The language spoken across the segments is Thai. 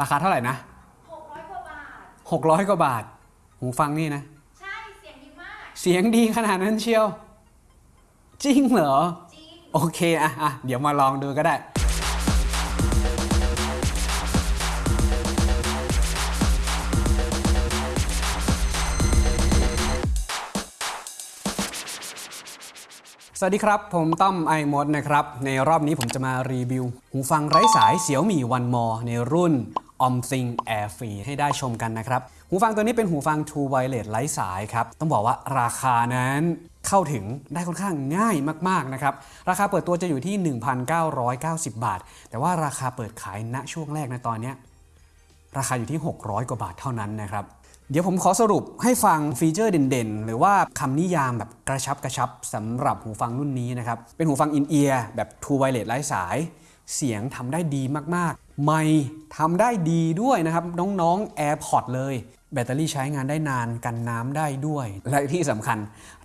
ราคาเท่าไหร่นะ600กว่าบาท600กว่าบาท หูฟังนี่นะ ใช่ เสียงดีมาก เสียงดีขนาดนั้นเชียว จริงเหรอ จริง โอเคอะอะเดี๋ยวมาลองดูก็ได้สวัสดีครับ ผมต้อมไอมดนะครับ ในรอบนี้ผมจะมารีวิว หูฟังไร้สายเสี่ยวมี่วันมอในรุ่น OmThing Air Free ให้ได้ชมกันนะครับ หูฟังตัวนี้เป็นหูฟัง True Wireless ไร้สายครับ ต้องบอกว่าราคานั้นเข้าถึงได้ค่อนข้างง่ายมากๆนะครับ ราคาเปิดตัวจะอยู่ที่ 1,990 บาท แต่ว่าราคาเปิดขายณช่วงแรกในตอนนี้ ราคาอยู่ที่ 600 กว่าบาทเท่านั้นนะครับเดี๋ยวผมขอสรุปให้ฟังฟีเจอร์เด่นๆ หรือว่าคำนิยามแบบกระชับกระชับสำหรับหูฟังรุ่นนี้นะครับ เป็นหูฟังอินเอียร์แบบ True Wireless ไร้สาย เสียงทำได้ดีมากๆ ไม่ทำได้ดีด้วยนะครับ น้องๆ AirPods เลย แบตเตอรี่ใช้งานได้นานกันน้ำได้ด้วย และที่สำคัญ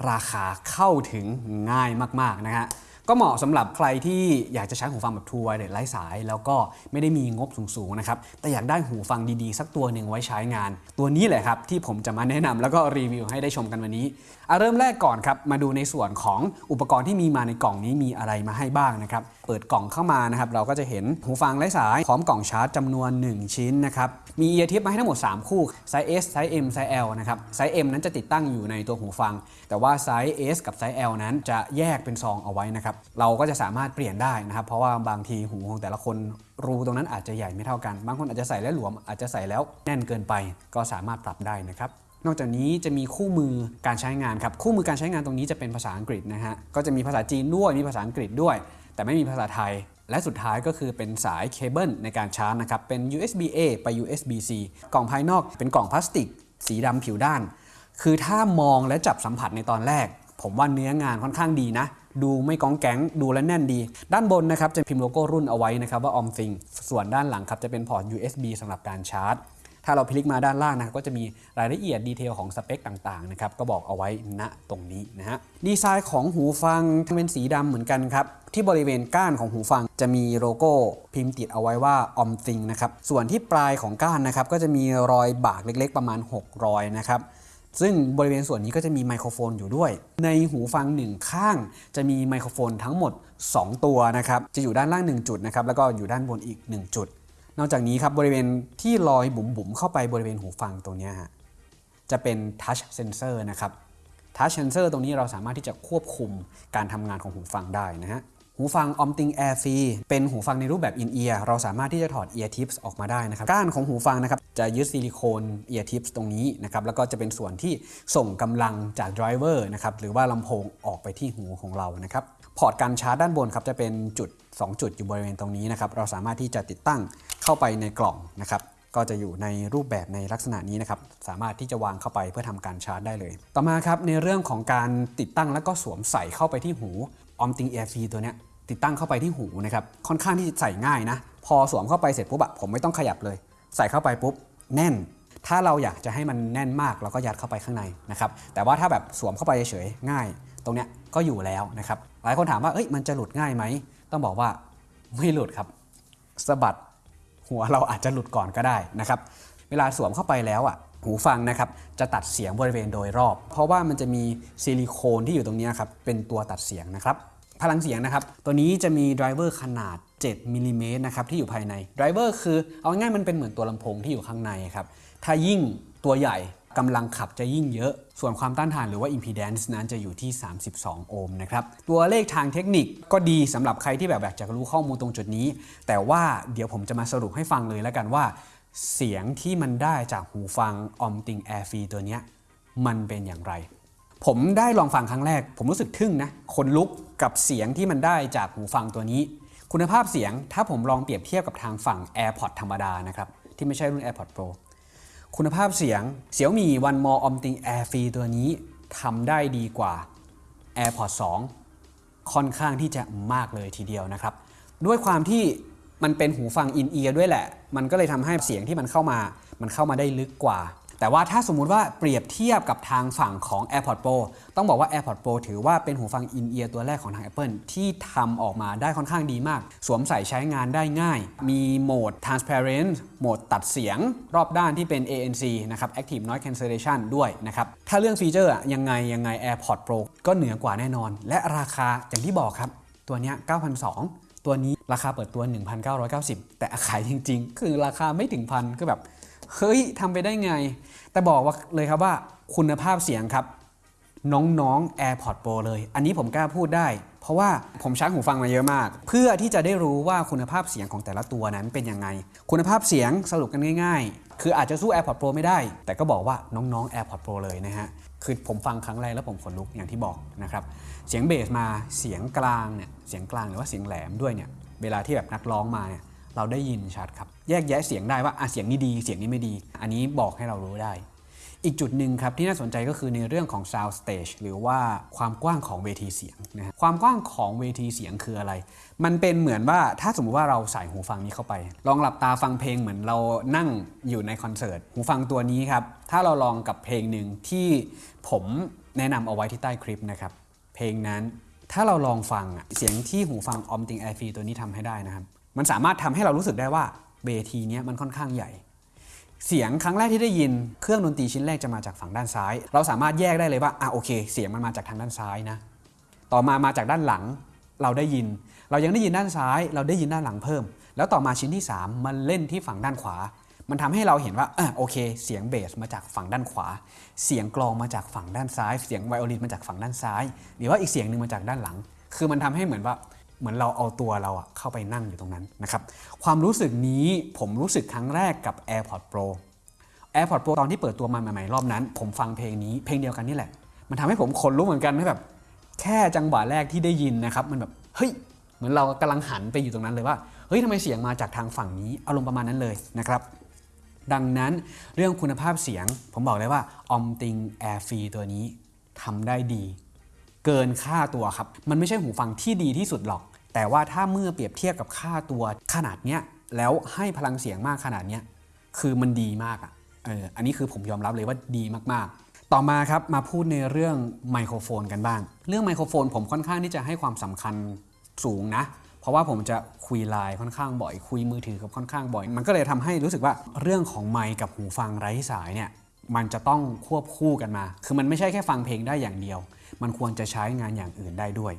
ราคาเข้าถึงง่ายมากๆนะฮะก็เหมาะสำหรับใครที่อยากจะใช้หูฟังแบบ True Wireless ไร้สาย แล้วก็ไม่ได้มีงบสูงๆนะครับ แต่อยากได้หูฟังดีๆ สักตัวหนึ่งไว้ใช้งาน ตัวนี้แหละครับที่ผมจะมาแนะนำแล้วก็รีวิวให้ได้ชมกันวันนี้อะเริ่มแรกก่อนครับ มาดูในส่วนของอุปกรณ์ที่มีมาในกล่องนี้มีอะไรมาให้บ้างนะครับ เปิดกล่องเข้ามานะครับเราก็จะเห็นหูฟังไร้สายพร้อมกล่องชาร์จจำนวน 1 ชิ้นนะครับมี ear tip มาให้ทั้งหมด 3 คู่ size S size M size L นะครับไซส์ M นั้นจะติดตั้งอยู่ในตัวหูฟัง แต่ว่าไซส์ S กับไซส์ L นั้นจะแยกเป็นซองเอาไว้นะครับเราก็จะสามารถเปลี่ยนได้นะครับเพราะว่าบางทีหูของแต่ละคนรูตรงนั้นอาจจะใหญ่ไม่เท่ากัน บางคนอาจจะใส่แล้วหลวมอาจจะใส่แล้วแน่นเกินไป ก็สามารถปรับได้นะครับนอกจากนี้จะมีคู่มือการใช้งานครับคู่มือการใช้งานตรงนี้จะเป็นภาษาอังกฤษนะฮะก็จะมีภาษาจีนด้วยมีภาษาอังกฤษด้วย แต่ไม่มีภาษาไทย และสุดท้ายก็คือเป็นสายเคเบิลในการชาร์จนะครับ เป็น USB A ไป USB C กล่องภายนอกเป็นกล่องพลาสติก สีดำผิวด้าน คือถ้ามองและจับสัมผัสในตอนแรก ผมว่าเนื้องานค่อนข้างดีนะ ดูไม่ก้องแก๊งดูและแน่นดี ด้านบนนะครับจะพิมพ์โลโก้รุ่นเอาไว้นะครับว่า OmThing ส่วนด้านหลังครับจะเป็นพอร์ต USB สำหรับการชาร์จ ถ้าเราพลิกมาด้านล่างนะครับก็จะมีรายละเอียด detail ของสเปคต่างๆนะครับก็บอกเอาไว้ณตรงนี้นะฮะดีไซน์ของหูฟังเป็นสีดำเหมือนกันครับที่บริเวณก้านของหูฟังจะมีโลโก้พิมพ์ติดเอาไว้ว่า OmThing นะครับส่วนที่ปลายของก้านนะครับก็จะมีรอยบากเล็กๆ ประมาณ 6 รอยนะครับซึ่งบริเวณส่วนนี้ก็จะมีไมโครโฟนอยู่ด้วย ในหูฟังหนึ่งข้าง จะมีไมโครโฟนทั้งหมด 2 ตัวนะครับ จะอยู่ด้านล่าง 1 จุดนะครับ แล้วก็อยู่ด้านบนอีก 1 จุด นอกจากนี้ครับบริเวณที่ลอยบุ๋มๆเข้าไปบริเวณหูฟังตรงนี้ฮะจะเป็น touch sensor นะครับ touch sensor ตรงนี้เราสามารถที่จะควบคุมการทำงานของหูฟังได้นะฮะหูฟัง OmThing Air Free เป็นหูฟังในรูปแบบ in ear เราสามารถที่จะถอด ear tips ออกมาได้นะครับ ก้านของหูฟังนะครับจะยึดซิลิโคน ear tips ตรงนี้นะครับ แล้วก็จะเป็นส่วนที่ส่งกำลังจาก driver นะครับ หรือว่าลำโพงออกไปที่หูของเรานะครับ พอร์ตการชาร์จด้านบนครับจะเป็นจุด 2 จุดอยู่บริเวณตรงนี้นะครับเราสามารถที่จะติดตั้งเข้าไปในกล่องนะครับก็จะอยู่ในรูปแบบในลักษณะนี้นะครับสามารถที่จะวางเข้าไปเพื่อทำการชาร์จได้เลย ต่อมาครับในเรื่องของการติดตั้งแล้วก็สวมใส่เข้าไปที่หู OmThing Air Free ตัวเนี้ยติดตั้งเข้าไปที่หูนะครับค่อนข้างที่จะใส่ง่ายนะพอสวมเข้าไปเสร็จปุ๊บอะผมไม่ต้องขยับเลย ใส่เข้าไปปุ๊บแน่น ถ้าเราอยากจะให้มันแน่นมากเราก็ยัดเข้าไปข้างในนะครับแต่ว่าถ้าแบบสวมเข้าไปเฉยๆง่าย ตรงเนี้ยก็อยู่แล้วนะครับ หลายคนถามว่าเอ้ยมันจะหลุดง่ายไหม ต้องบอกว่าไม่หลุดครับสะบัดหัวเราอาจจะหลุดก่อนก็ได้นะครับ เวลาสวมเข้าไปแล้วอะหูฟังนะครับจะตัดเสียงบริเวณโดยรอบ เพราะว่ามันจะมีซิลิโคนที่อยู่ตรงนี้ครับเป็นตัวตัดเสียงนะครับพลังเสียงนะครับ ตัวนี้จะมี driver ขนาด 7มิลลิเมตรนะครับที่อยู่ภายในไดรเวอร์คือเอาง่ายมันเป็นเหมือนตัวลำโพงที่อยู่ข้างในครับถ้ายิ่งตัวใหญ่ กำลังขับจะยิ่งเยอะ ส่วนความต้านทานหรือว่า impedance นั้นจะอยู่ที่ 32 โอห์มนะครับ ตัวเลขทางเทคนิคก็ดีสำหรับใครที่แบบอยากจะรู้ข้อมูลตรงจุดนี้ แต่ว่าเดี๋ยวผมจะมาสรุปให้ฟังเลยแล้วกันว่า เสียงที่มันได้จากหูฟัง Omting Air Free ตัวนี้มันเป็นอย่างไร ผมได้ลองฟังครั้งแรก ผมรู้สึกทึ่งนะขนลุกกับเสียงที่มันได้จากหูฟังตัวนี้ คุณภาพเสียงถ้าผมลองเปรียบเทียบกับทางฝั่ง AirPods ธรรมดานะครับที่ไม่ใช่รุ่น AirPods Pro คุณภาพเสียง Xiaomi One More Omting Air Free ตัวนี้ทำได้ดีกว่า AirPods 2 ค่อนข้างที่จะมากเลยทีเดียวนะครับ ด้วยความที่มันเป็นหูฟังอินเอียร์ด้วยแหละ มันก็เลยทำให้เสียงที่มันเข้ามา มันเข้ามาได้ลึกกว่า แต่ว่าถ้าสมมุติว่าเปรียบเทียบกับทางฝั่งของ AirPods Pro ต้องบอกว่า AirPods Pro ถือว่าเป็นหูฟังอินเอียร์ตัวแรกของทาง Apple ที่ทำออกมาได้ค่อนข้างดีมาก สวมใส่ใช้งานได้ง่าย มีโหมด transparent โหมดตัดเสียงรอบด้านที่เป็น ANC นะครับ Active Noise Cancellation ด้วยนะครับ ถ้าเรื่องฟีเจอร์ยังไงยังไง AirPods Pro ก็เหนือกว่าแน่นอน และราคาอย่างที่บอกครับ ตัวนี้9,200 ตัวนี้ราคาเปิดตัว 1,990 แต่ขายจริง ๆ คือราคาไม่ถึงพันก็แบบ เฮ้ยทำไปได้ไง แต่บอกว่าเลยครับว่าคุณภาพเสียงครับ น้องๆ AirPods Pro เลย อันนี้ผมกล้าพูดได้ เพราะว่าผมใช้หูฟังมาเยอะมาก เพื่อที่จะได้รู้ว่าคุณภาพเสียงของแต่ละตัวนั้นเป็นยังไง คุณภาพเสียงสรุปกันง่าย ๆ คืออาจจะสู้ AirPods Pro ไม่ได้ แต่ก็บอกว่าน้องๆ AirPods Pro เลยนะฮะคือผมฟังครั้งแรกแล้วผมขนลุกอย่างที่บอกนะครับเสียงเบสมาเสียงกลางเนี่ยเสียงกลางหรือว่าเสียงแหลมด้วยเนี่ยเวลาที่แบบนักร้องมาเนี่ย เราได้ยินชัดครับ แยกแยะเสียงได้ว่าอะเสียงนี้ดี เสียงนี้ไม่ดี อันนี้บอกให้เรารู้ได้ อีกจุดหนึ่งครับที่น่าสนใจก็คือในเรื่องของ sound stage หรือว่าความกว้างของเวทีเสียงนะฮะความกว้างของเวทีเสียงคืออะไร มันเป็นเหมือนว่าถ้าสมมุติว่าเราใส่หูฟังนี้เข้าไป ลองหลับตาฟังเพลงเหมือนเรานั่งอยู่ในคอนเสิร์ตหูฟังตัวนี้ครับถ้าเราลองกับเพลงหนึ่งที่ผมแนะนำเอาไว้ที่ใต้คลิปนะครับเพลงนั้นถ้าเราลองฟังเสียงที่หูฟัง Omting Air Free ตัวนี้ทำให้ได้นะครับ มันสามารถทำให้เรารู้สึกได้ว่าเวทีเนี้ยมันค่อนข้างใหญ่ เสียงครั้งแรกที่ได้ยินเครื่องดนตรีชิ้นแรกจะมาจากฝั่งด้านซ้าย เราสามารถแยกได้เลยว่าอะโอเค เสียงมันมาจากทางด้านซ้ายนะ ต่อมามาจากด้านหลังเราได้ยิน เรายังได้ยินด้านซ้าย เราได้ยินด้านหลังเพิ่ม แล้วต่อมาชิ้นที่ 3 มันเล่นที่ฝั่งด้านขวา มันทำให้เราเห็นว่าอะโอเค เสียงเบสมาจากฝั่งด้านขวา เสียงกลองมาจากฝั่งด้านซ้าย เสียงไวโอลินมาจากฝั่งด้านซ้าย หรือว่าอีกเสียงหนึ่งมาจากด้านหลัง คือมันทำให้เหมือนว่า เหมือนเราเอาตัวเราอะเข้าไปนั่งอยู่ตรงนั้นนะครับความรู้สึกนี้ผมรู้สึกครั้งแรกกับ AirPods Pro AirPods Pro ตอนที่เปิดตัวมาใหม่ๆรอบนั้น ผมฟังเพลงนี้เพลงเดียวกันนี่แหละ มันทำให้ผมขนลุกเหมือนกันให้แบบ แค่จังหวะแรกที่ได้ยินนะครับ มันแบบเฮ้ยเหมือนเรากำลังหันไปอยู่ตรงนั้นเลยว่าเฮ้ยทำไมเสียงมาจากทางฝั่งนี้อารมณ์ประมาณนั้นเลยนะครับดังนั้นเรื่องคุณภาพเสียงผมบอกเลยว่า Omting Air Free ตัวนี้ทำได้ดี เกินค่าตัวครับ มันไม่ใช่หูฟังที่ดีที่สุดหรอก แต่ว่าถ้าเมื่อเปรียบเทียบกับค่าตัวขนาดเนี้ยแล้วให้พลังเสียงมากขนาดเนี้ยคือมันดีมากอะเอออันนี้คือผมยอมรับเลยว่าดีมากๆต่อมาครับมาพูดในเรื่องไมโครโฟนกันบ้าง เรื่องไมโครโฟนผมค่อนข้างที่จะให้ความสำคัญสูงนะ เพราะว่าผมจะคุยไลน์ค่อนข้างบ่อย คุยมือถือกับค่อนข้างบ่อย มันก็เลยทำให้รู้สึกว่าเรื่องของไมค์กับหูฟังไร้สายเนี่ยมันจะต้องควบคู่กันมา คือมันไม่ใช่แค่ฟังเพลงได้อย่างเดียว มันควรจะใช้งานอย่างอื่นได้ด้วย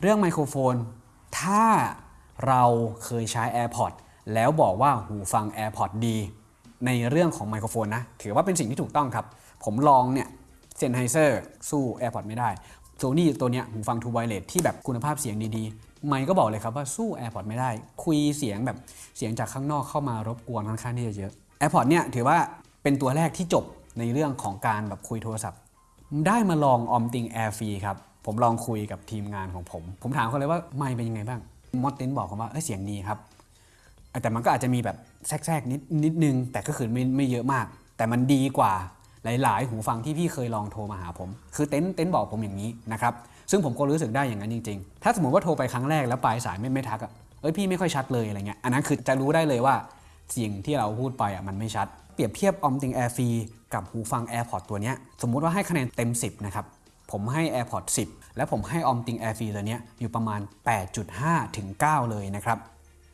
เรื่องไมโครโฟน ถ้าเราเคยใช้ AirPods แล้วบอกว่าหูฟัง AirPods ดี ในเรื่องของไมโครโฟนนะ ถือว่าเป็นสิ่งที่ถูกต้องครับ ผมลองเนี่ยเซนไฮเซอร์สู้ AirPods ไม่ได้โซนี่ตัวเนี้ยหูฟัง True Wireless ที่แบบคุณภาพเสียงดีๆ ไมค์ก็บอกเลยครับว่าสู้ AirPods ไม่ได้ คุยเสียงแบบเสียงจากข้างนอกเข้ามารบกวนค่อนข้างที่จะเยอะ AirPods เนี่ยถือว่าเป็นตัวแรกที่จบในเรื่องของการแบบคุยโทรศัพท์ ได้มาลองออมติงแอร์ฟรีครับ ผมลองคุยกับทีมงานของผม ผมถามเขาเลยว่าไม่เป็นยังไงบ้างมอตเตนบอกผมว่าเอยเสียงดีครับ แต่มันก็อาจจะมีแบบแทรกๆนิดนิดนึง แต่ก็คือไม่ไม่เยอะมาก แต่มันดีกว่าหลาย ๆ หูฟังที่พี่เคยลองโทรมาหาผม คือเต็นเต็นบอกผมอย่างนี้นะครับ ซึ่งผมก็รู้สึกได้อย่างนั้นจริง ๆ ถ้าสมมติว่าโทรไปครั้งแรกแล้วปลายสายไม่ไม่ทักอะเอ้ยพี่ไม่ค่อยชัดเลยอะไรเงี้ย อันนั้นคือจะรู้ได้เลยว่าเสียงที่เราพูดไปอะมันไม่ชัด เปรียบเทียบ Omting Air Free กับหูฟัง AirPod ตัวนี้สมมุติว่าให้คะแนนเต็ม 10 นะครับ ผมให้ AirPods 10 และผมให้ Omting Air Free ตัวนี้อยู่ประมาณ 8.5 ถึง 9 เลยนะครับ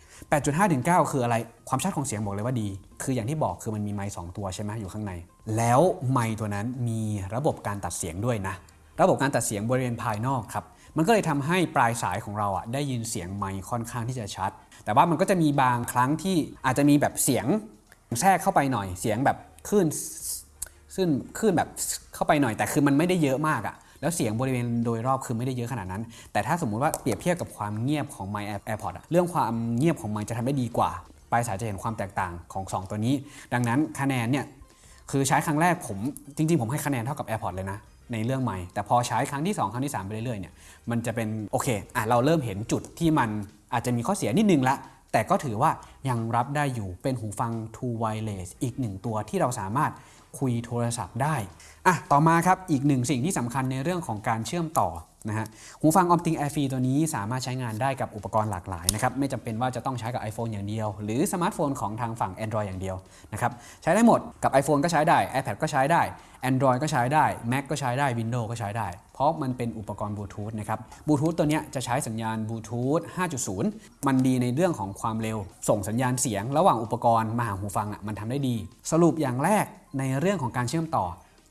8.5ถึง9คืออะไร ความชัดของเสียงบอกเลยว่าดี คืออย่างที่บอกคือมันมีไมค์2ตัวใช่ไหมอยู่ข้างใน แล้วไมค์ตัวนั้นมีระบบการตัดเสียงด้วยนะ ระบบการตัดเสียงบริเวณภายนอกครับ มันก็เลยทำให้ปลายสายของเราอะได้ยินเสียงไมค์ค่อนข้างที่จะชัด แต่ว่ามันก็จะมีบางครั้งที่อาจจะมีแบบเสียง แทรกเข้าไปหน่อยเสียงแบบคลื่นซึ่งคลื่นแบบเข้าไปหน่อยแต่คือมันไม่ได้เยอะมากอะแล้วเสียงบริเวณโดยรอบคือไม่ได้เยอะขนาดนั้น แต่ถ้าสมมุติว่าเปรียบเทียบกับความเงียบของ My AirPods อะเรื่องความเงียบของมันจะทำได้ดีกว่า ปลายสายจะเห็นความแตกต่างของ 2 ตัวนี้ ดังนั้นคะแนนเนี่ยคือใช้ครั้งแรกผมจริง ๆ ผมให้คะแนนเท่ากับ AirPods เลยนะ ในเรื่องใหม่ แต่พอใช้ครั้งที่ 2 ครั้งที่ 3 ไปเรื่อยๆเนี่ยมันจะเป็นโอเคอะเราเริ่มเห็นจุดที่มันอาจจะมีข้อเสียนิดนึงละแต่ก็ถือว่า ยังรับได้อยู่เป็นหูฟัง True Wireless อีกหนึ่งตัวที่เราสามารถคุยโทรศัพท์ได้อะต่อมาครับอีกหนึ่งสิ่งที่สำคัญในเรื่องของการเชื่อมต่อนะฮะหูฟัง Omting Air Free ตัวนี้สามารถใช้งานได้กับอุปกรณ์หลากหลายนะครับไม่จำเป็นว่าจะต้องใช้กับ iPhone อย่างเดียว หรือสมาร์ทโฟนของทางฝั่ง Android อย่างเดียวนะครับใช้ได้หมดกับ iPhone ก็ใช้ได้ iPad ก็ใช้ได้ Android ก็ใช้ได้ Mac ก็ใช้ได้ Windows ก็ใช้ได้ เพราะมันเป็นอุปกรณ์บลูทูธนะครับบลูทูธตัวนี้จะใช้สัญญาณบลูทูธ5.0 มันดีในเรื่องของความเร็ว ส่งสัญญาณเสียง ระหว่างอุปกรณ์มาหาหูฟังอะมันทำได้ดี สรุปอย่างแรกในเรื่องของการเชื่อมต่อ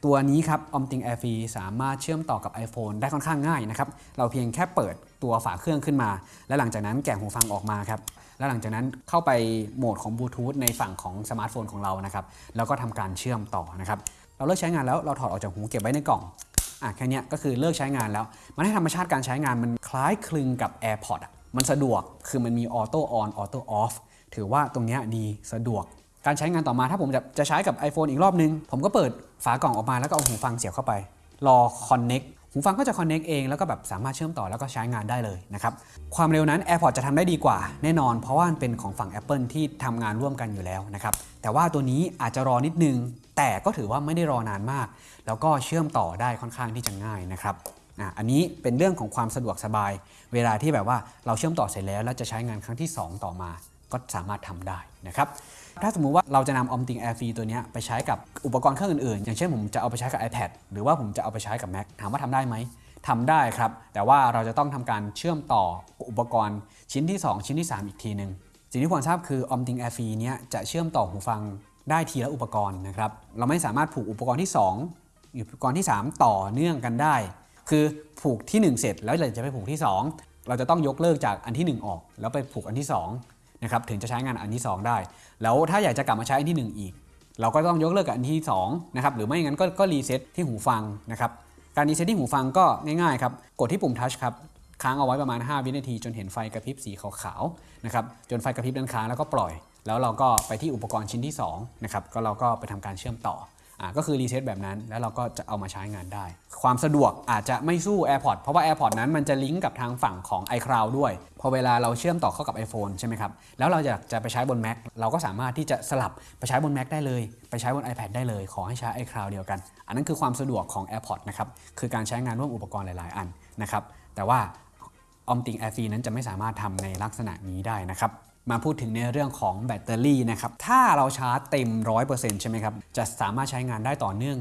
ตัวนี้ครับ Omting Air Free สามารถเชื่อมต่อกับ iPhone ได้ค่อนข้างง่ายนะครับเราเพียงแค่เปิดตัวฝาเครื่องขึ้นมา และหลังจากนั้นแกะหูฟังออกมาครับและหลังจากนั้นเข้าไปโหมดของบลูทูธในฝั่งของสมาร์ทโฟนของเรานะครับแล้วก็ทำการเชื่อมต่อนะครับเราเลิกใช้งานแล้วเราถอดออกจากหูเก็บไว้ในกล่องอะแค่นี้ก็คือเลิกใช้งานแล้ว มันให้ธรรมชาติการใช้งานมันคล้ายคลึงกับ AirPods มันสะดวกคือมันมี auto on auto off ถือว่าตรงนี้ดีสะดวก การใช้งานต่อมาถ้าผมจะจะใช้กับ iPhone อีกรอบนึง ผมก็เปิดฝากล่องออกมาแล้วก็เอาหูฟังเสียบเข้าไป รอ Connect หูฟังก็จะ Connect เองแล้วก็แบบสามารถเชื่อมต่อแล้วก็ใช้งานได้เลยนะครับความเร็วนั้น AirPods จะทำได้ดีกว่าแน่นอน เพราะว่าเป็นของฝั่ง Apple ที่ทำงานร่วมกันอยู่แล้วนะครับแต่ว่าตัวนี้อาจจะรอนิดนึง แต่ก็ถือว่าไม่ได้รอนานมาก แล้วก็เชื่อมต่อได้ค่อนข้างที่จะง่ายนะครับอันนี้เป็นเรื่องของความสะดวกสบาย เวลาที่แบบว่าเราเชื่อมต่อเสร็จแล้วแล้วจะใช้งานครั้งที่ 2 ต่อมา ก็สามารถทำได้นะครับถ้าสมมุติว่าเราจะนำ Omting Air Free ตัวนี้ไปใช้กับอุปกรณ์เครื่องอื่นๆ อย่างเช่นผมจะเอาไปใช้กับ iPad หรือว่าผมจะเอาไปใช้กับ Mac ถามว่าทำได้ไหมทำได้ครับ แต่ว่าเราจะต้องทำการเชื่อมต่ออุปกรณ์ชิ้นที่ 2 ชิ้นที่ 3 อีกทีหนึ่งสิ่งที่ควรทราบคือ Omting Air Free เนี้ยจะเชื่อมต่อหูฟังได้ทีละอุปกรณ์นะครับเราไม่สามารถผูกอุปกรณ์ที่ 2 อุปกรณ์ที่ 3 ต่อเนื่องกันได้ คือผูกที่ 1 เสร็จแล้วเราจะไปผูกที่ 2 เราจะต้องยกเลิกจากอันทีหนึ่1 ออก แล้วไปผูกอันที่ 2 นะครับถึงจะใช้งานอันที่ 2 ได้ แล้วถ้าอยากจะกลับมาใช้อันที่ 1 อีก เราก็ต้องยกเลิกกับอันที่2นะครับหรือไม่อย่างนั้นก็ก็รีเซ็ตที่หูฟังนะครับการรีเซ็ตที่หูฟังก็ง่ายๆครับกดที่ปุ่ม touch ครับค้างเอาไว้ประมาณ 5 วินาที จนเห็นไฟกระพริบสีขาวๆนะครับจนไฟกระพริบด้านค้างแล้วก็ปล่อย แล้วเราก็ไปที่อุปกรณ์ชิ้นที่2นะครับก็เราก็ไปทำการเชื่อมต่อ ก็คือรีเซ็ตแบบนั้น แล้วเราก็จะเอามาใช้งานได้ ความสะดวกอาจจะไม่สู้ AirPods เพราะว่า AirPods นั้นมันจะลิงก์กับทางฝั่งของ iCloud ด้วย พอเวลาเราเชื่อมต่อเข้ากับ iPhone ใช่ไหมครับ แล้วเราอยากจะไปใช้บน Mac เราก็สามารถที่จะสลับไปใช้บน Mac ได้เลย ไปใช้บน iPad ได้เลย ขอให้ใช้ iCloud เดียวกัน อันนั้นคือความสะดวกของ AirPods นะครับ คือการใช้งานร่วมอุปกรณ์หลาย ๆ อันนะครับ แต่ว่า Omting Air f r e นั้นจะไม่สามารถทำในลักษณะนี้ได้นะครับ มาพูดถึงในเรื่องของแบตเตอรี่นะครับ ถ้าเราชาร์จเต็ม 100%ใช่ไหมครับ จะสามารถใช้งานได้ต่อเนื่อง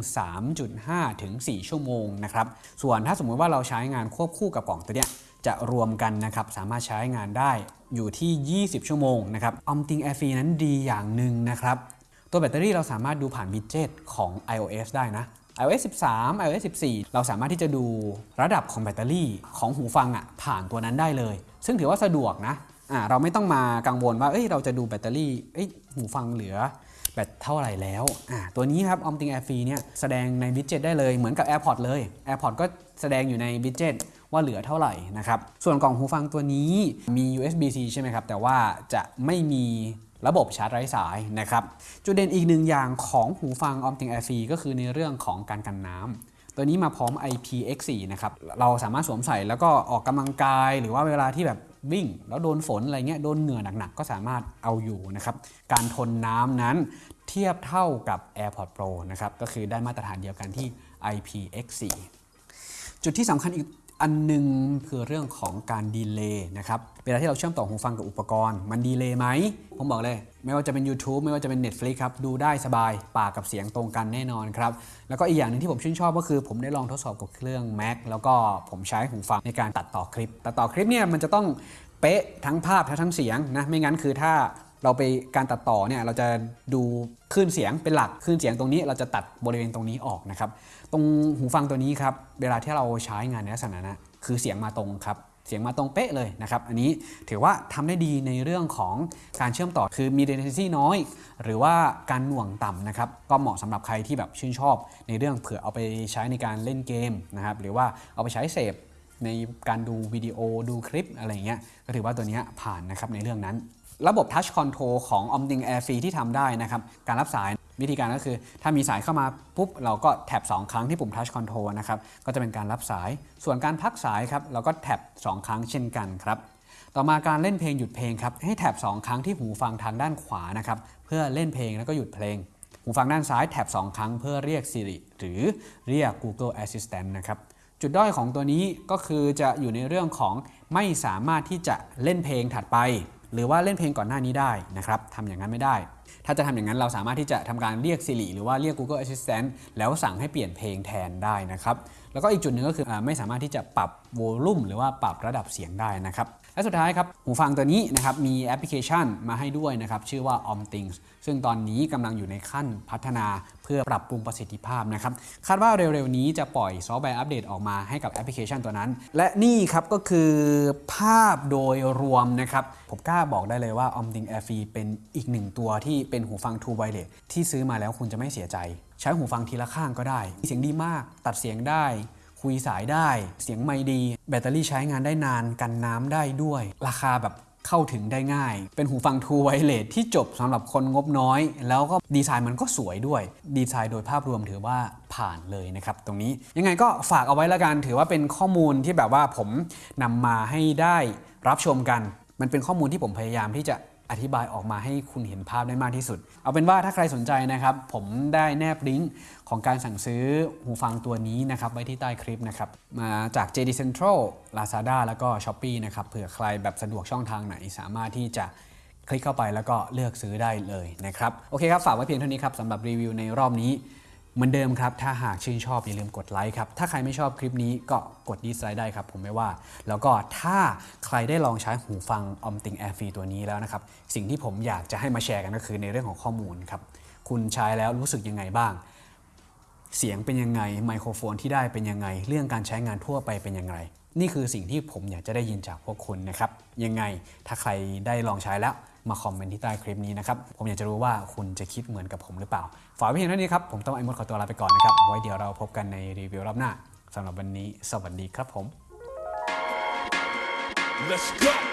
3.5 ถึง 4 ชั่วโมงนะครับ ส่วนถ้าสมมุติว่าเราใช้งานควบคู่กับกล่องตัวเนี้ยจะรวมกันนะครับ สามารถใช้งานได้อยู่ที่ 20 ชั่วโมงนะครับ Omting Air Free นั้นดีอย่างหนึ่งนะครับ ตัวแบตเตอรี่เราสามารถดูผ่านวิดเจ็ตของ iOS ได้นะ iOS 13 iOS 14 เราสามารถที่จะดูระดับของแบตเตอรี่ของหูฟังอะผ่านตัวนั้นได้เลย ซึ่งถือว่าสะดวกนะ เราไม่ต้องมากังวลว่าเอ้ยเราจะดูแบตเตอรี่เอ้ยหูฟังเหลือแบตเท่าไหร่แล้วอ่าตัวนี้ครับ Omting Air Free เนี่ยแสดงในวิดเจ็ตได้เลยเหมือนกับ AirPods เลย AirPods ก็แสดงอยู่ในวิดเจ็ตว่าเหลือเท่าไหร่นะครับ ส่วนกล่องหูฟังตัวนี้มี USB-C ใช่ไหมครับ แต่ว่าจะไม่มีระบบชาร์จไร้สายนะครับ จุดเด่นอีกหนึ่งอย่างของหูฟัง Omting Air Free ก็คือในเรื่องของการกันน้ำตัวนี้มาพร้อม IPX4 นะครับ เราสามารถสวมใส่แล้วก็ออกกำลังกาย หรือว่าเวลาที่แบบ วิ่งแล้วโดนฝนอะไรเงี้ยโดนเหงื่อหนักๆ ก็สามารถเอาอยู่นะครับ การทนน้ำนั้นเทียบเท่ากับ AirPods Pro นะครับ ก็คือได้มาตรฐานเดียวกันที่ IPX4 จุดที่สำคัญอีก อันหนึงคือเรื่องของการดีเลย์นะครับเวลาที่เราเชื่อมต่อหูฟังกับอุปกรณ์ มันดีเลย์ไหม ผมบอกเลย ไม่ว่าจะเป็น YouTube ไม่ว่าจะเป็น Netflix ครับ ดูได้สบาย ปากกับเสียงตรงกันแน่นอนครับ แล้วก็อีกอย่างหนึ่งที่ผมชื่นชอบก็คือผมได้ลองทดสอบกับเครื่อง Mac แล้วก็ผมใช้หูฟังในการตัดต่อคลิป ตัดต่อคลิปเนี่ยมันจะต้องเป๊ะทั้งภาพทั้งเสียงนะไม่งั้นคือถ้า เราไปการตัดต่อเนี่ยเราจะดูคลื่นเสียงเป็นหลักคลื่นเสียงตรงนี้เราจะตัดบริเวณตรงนี้ออกนะครับ ตรงหูฟังตัวนี้ครับเวลาที่เราใช้งานในลักษณะนะคือเสียงมาตรงครับเสียงมาตรงเป๊ะเลยนะครับอันนี้ถือว่าทำได้ดีในเรื่องของการเชื่อมต่อคือมี latency น้อย หรือว่าการหน่วงต่ำนะครับก็เหมาะสำหรับใครที่แบบชื่นชอบ ในเรื่องเผื่อเอาไปใช้ในการเล่นเกมนะครับหรือว่าเอาไปใช้เสพในการดูวิดีโอดูคลิปอะไรอย่างเงี้ยก็ถือว่าตัวเนี้ยผ่านนะครับในเรื่องนั้น ระบบ Touch Control ของ Omning Air Free ที่ทำได้นะครับ การรับสายวิธีการก็คือ ถ้ามีสายเข้ามาปุ๊บ เราก็แท็บ 2 ครั้งที่ปุ่ม Touch Control นะครับ ก็จะเป็นการรับสาย ส่วนการพักสายครับ เราก็แท็บ 2 ครั้งเช่นกันครับ ต่อมาการเล่นเพลงหยุดเพลงครับ ให้แท็บ 2 ครั้งที่หูฟังทางด้านขวานะครับ เพื่อเล่นเพลงแล้วก็หยุดเพลง หูฟังด้านซ้ายแท็บ 2 ครั้งเพื่อเรียก Siri หรือเรียก Google Assistant นะครับ จุดด้อยของตัวนี้ก็คือจะอยู่ในเรื่องของไม่สามารถที่จะเล่นเพลงถัดไป หรือว่าเล่นเพลงก่อนหน้านี้ได้นะครับทำอย่างนั้นไม่ได้ ถ้าจะทำอย่างนั้นเราสามารถที่จะทำการเรียก Siri หรือว่าเรียก Google Assistant แล้วสั่งให้เปลี่ยนเพลงแทนได้นะครับแล้วก็อีกจุดหนึ่งก็คือไม่สามารถที่จะปรับโวลูมหรือว่าปรับระดับเสียงได้นะครับ และสุดท้ายครับหูฟังตัวนี้นะครับมีแอปพลิเคชันมาให้ด้วยนะครับชื่อว่า OmThings ซึ่งตอนนี้กำลังอยู่ในขั้นพัฒนาเพื่อปรับปรุงประสิทธิภาพนะครับคาดว่าเร็วๆนี้จะปล่อยซอฟต์แวร์อัปเดตออกมาให้กับแอปพลิเคชันตัวนั้น และนี่ครับก็คือภาพโดยรวมนะครับผมกล้าบอกได้เลยว่า Omthing AirFree เป็นอีกหนึ่งตัวที่เป็นหูฟัง True Wireless ที่ซื้อมาแล้วคุณจะไม่เสียใจ ใช้หูฟังทีละข้างก็ได้ เสียงดีมากตัดเสียงได้ คุยสายได้ เสียงไมค์ดี แบตเตอรี่ใช้งานได้นานกันน้ำได้ด้วย ราคาแบบเข้าถึงได้ง่าย เป็นหูฟัง True Wireless ที่จบสำหรับคนงบน้อย แล้วก็ดีไซน์มันก็สวยด้วย ดีไซน์โดยภาพรวมถือว่าผ่านเลยนะครับ ตรงนี้ยังไงก็ฝากเอาไว้ล้วกัน ถือว่าเป็นข้อมูลที่แบบว่าผมนำมาให้ได้รับชมกัน มันเป็นข้อมูลที่ผมพยายามที่จะ อธิบายออกมาให้คุณเห็นภาพได้มากที่สุด เอาเป็นว่าถ้าใครสนใจนะครับ ผมได้แนบลิงก์ของการสั่งซื้อหูฟังตัวนี้นะครับไว้ที่ใต้คลิปนะครับ มาจาก JD Central Lazada แล้วก็ Shopee นะครับเผื่อใครแบบสะดวกช่องทางไหนสามารถที่จะคลิกเข้าไปแล้วก็เลือกซื้อได้เลยนะครับ โอเคครับ ฝากไว้เพียงเท่านี้ครับสำหรับรีวิวในรอบนี้ เหมือนเดิมครับ ถ้าหากชื่นชอบอย่าลืมกดไลค์ครับ ถ้าใครไม่ชอบคลิปนี้ก็กดดีไซน์ได้ครับ ผมไม่ว่า แล้วก็ถ้าใครได้ลองใช้หูฟัง Omting Air Free ตัวนี้แล้วนะครับ สิ่งที่ผมอยากจะให้มาแชร์กันก็คือในเรื่องของข้อมูลครับ คุณใช้แล้วรู้สึกยังไงบ้าง เสียงเป็นยังไง ไมโครโฟนที่ได้เป็นยังไง เรื่องการใช้งานทั่วไปเป็นยังไง นี่คือสิ่งที่ผมอยากจะได้ยินจากพวกคุณนะครับ ยังไงถ้าใครได้ลองใช้แล้ว มาคอมเมนต์ที่ใต้คลิปนี้นะครับ ผมอยากจะรู้ว่าคุณจะคิดเหมือนกับผมหรือเปล่า ฝากไว้เพียงเท่านี้ครับ ผมต้องไอ้มดขอตัวลาไปก่อนนะครับ ไว้เดี๋ยวเราพบกันในรีวิวรอบหน้าสำหรับวันนี้ สวัสดีครับผม Let's go.